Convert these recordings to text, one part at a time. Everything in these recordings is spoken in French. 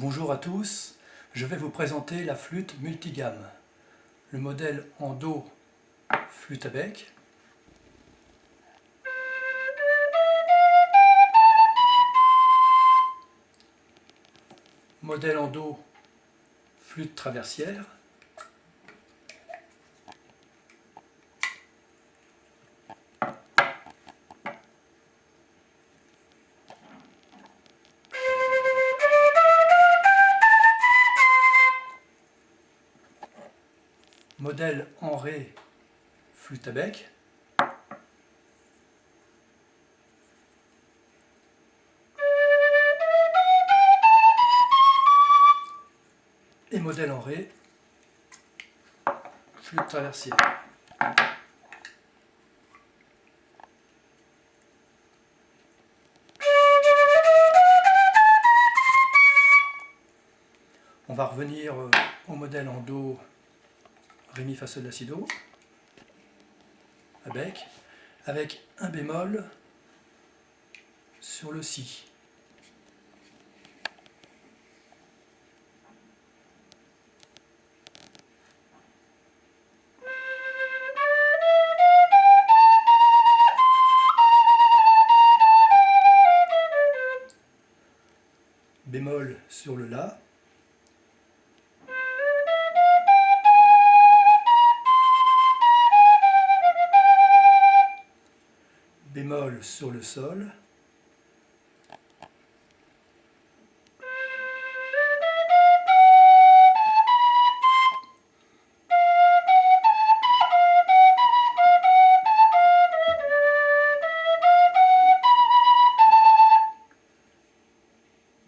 Bonjour à tous, je vais vous présenter la flûte multigamme. Le modèle en Do flûte à bec. Modèle en Do flûte traversière. Modèle en Ré flûte à bec. Et modèle en Ré flûte traversière. On va revenir euh, au modèle en Do Ré, Mi, Fa, Sol, La, Si, Do, avec un bémol sur le Si. bémol sur le La, sur le sol,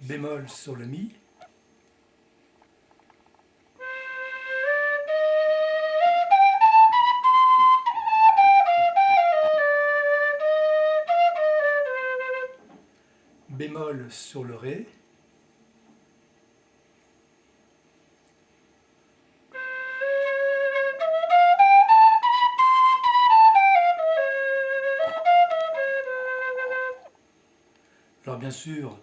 bémol sur le mi, bémol sur le Ré, Alors bien sûr,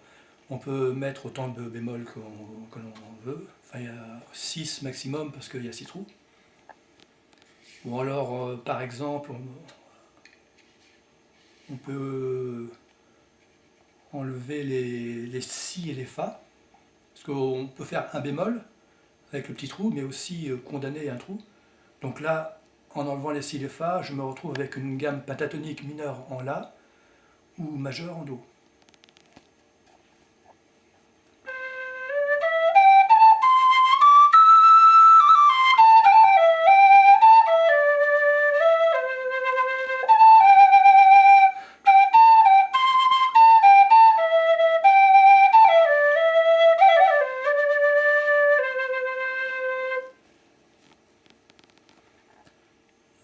on peut mettre autant de bémol que l'on veut. Enfin, il y a 6 maximum parce qu'il y a 6 trous. Ou alors, euh, par exemple, on peut enlever les, si et les fa, parce qu'on peut faire un bémol avec le petit trou, mais aussi euh, condamner un trou. Donc là, en enlevant les si et les fa, je me retrouve avec une gamme pentatonique mineure en la ou majeure en do.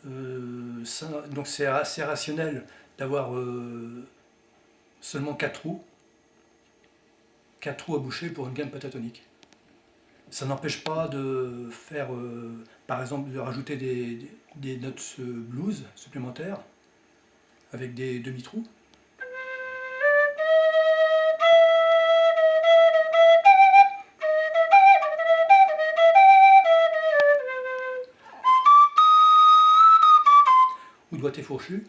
Donc c'est assez rationnel d'avoir euh, seulement 4 trous, 4 trous à boucher pour une gamme pentatonique. Ça n'empêche pas de faire, euh, par exemple, de rajouter des notes blues supplémentaires avec des demi-trous. Fourchu.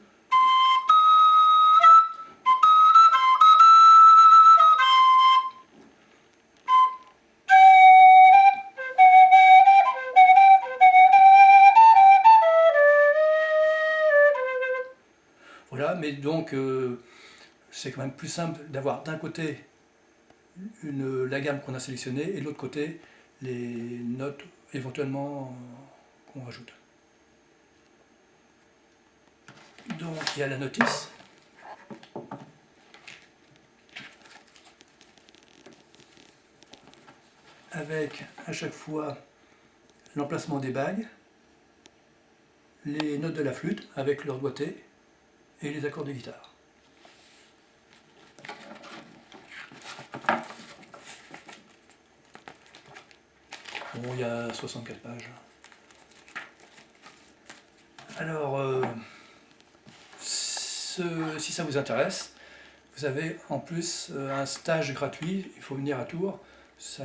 Voilà, mais donc euh, c'est quand même plus simple d'avoir d'un côté une, la gamme qu'on a sélectionnée et de l'autre côté les notes éventuellement qu'on rajoute. Donc il y a la notice. Avec à chaque fois l'emplacement des bagues, les notes de la flûte avec leur doigté et les accords de guitare. Bon, il y a 64 pages. Alors, euh, si ça vous intéresse, vous avez en plus euh, un stage gratuit, il faut venir à Tours, Ça,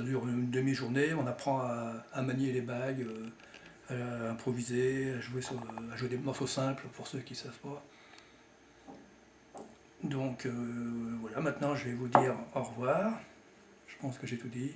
dure une demi-journée, on apprend à, manier les bagues, euh, à improviser, à jouer, sur- des morceaux simples pour ceux qui ne savent pas. Donc euh, voilà, maintenant je vais vous dire au revoir. Je pense que j'ai tout dit.